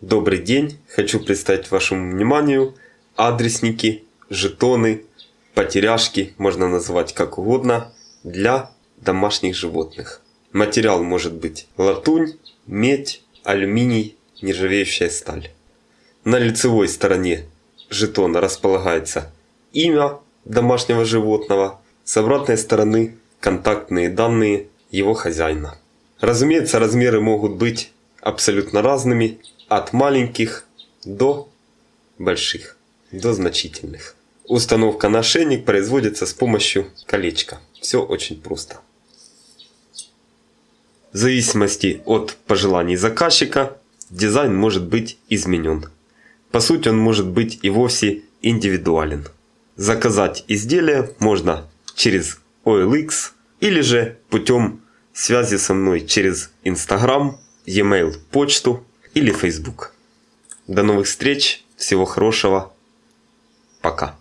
Добрый день! Хочу представить вашему вниманию адресники, жетоны, потеряшки, можно назвать как угодно, для домашних животных. Материал может быть латунь, медь, алюминий, нержавеющая сталь. На лицевой стороне жетона располагается имя домашнего животного, с обратной стороны контактные данные его хозяина. Разумеется, размеры могут быть абсолютно разными, от маленьких до больших, до значительных. Установка на ошейник производится с помощью колечка. Все очень просто. В зависимости от пожеланий заказчика дизайн может быть изменен. По сути он может быть и вовсе индивидуален. Заказать изделие можно через OLX или же путем связи со мной через Instagram, e-mail, почту или Facebook. До новых встреч, всего хорошего, пока.